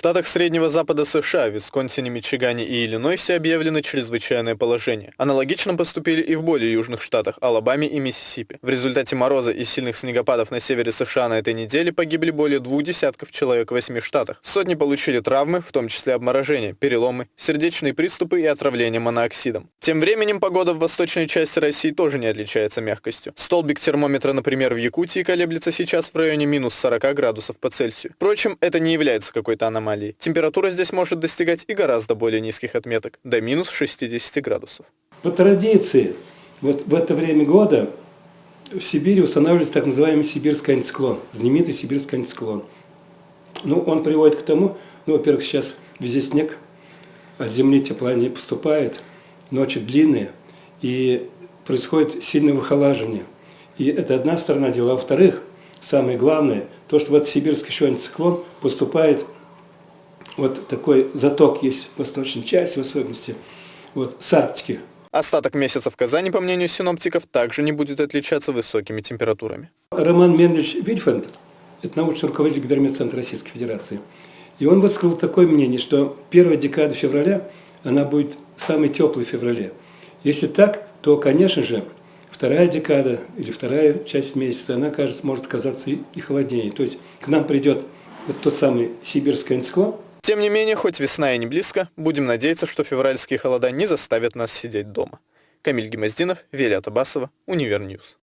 штатах Среднего Запада США, Висконсине, Мичигане и Иллинойсе объявлено чрезвычайное положение. Аналогично поступили и в более южных штатах Алабаме и Миссисипи. В результате мороза и сильных снегопадов на севере США на этой неделе погибли более двух десятков человек в восьми штатах. Сотни получили травмы, в том числе обморожения, переломы, сердечные приступы и отравление монооксидом. Тем временем погода в восточной части России тоже не отличается мягкостью. Столбик термометра, например, в Якутии колеблется сейчас в районе минус 40 градусов по Цельсию. Впрочем, это не является какой-то аномалией. Температура здесь может достигать и гораздо более низких отметок, до минус 60 градусов. По традиции, вот в это время года в Сибири устанавливается так называемый сибирский антициклон, знаменитый сибирский антициклон. Ну, он приводит к тому, ну, во-первых, сейчас везде снег, а с земли тепла не поступает, ночи длинные, и происходит сильное выхолаживание. И это одна сторона дела. Во-вторых, самое главное, то, что в этот сибирский еще антициклон поступает вот такой заток есть в восточной части, в особенности вот, с Арктики. Остаток месяца в Казани, по мнению синоптиков, также не будет отличаться высокими температурами. Роман Менович Вильфанд, это научный руководитель Гидрометцентра Российской Федерации, и он высказал такое мнение, что первая декада февраля, она будет самой теплой в феврале. Если так, то, конечно же, вторая декада или вторая часть месяца, она, кажется, может оказаться и холоднее. То есть к нам придет вот тот самый сибирский антициклон, тем не менее, хоть весна и не близко, будем надеяться, что февральские холода не заставят нас сидеть дома. Камиль Гемоздинов, Велия Табасова, Univer News.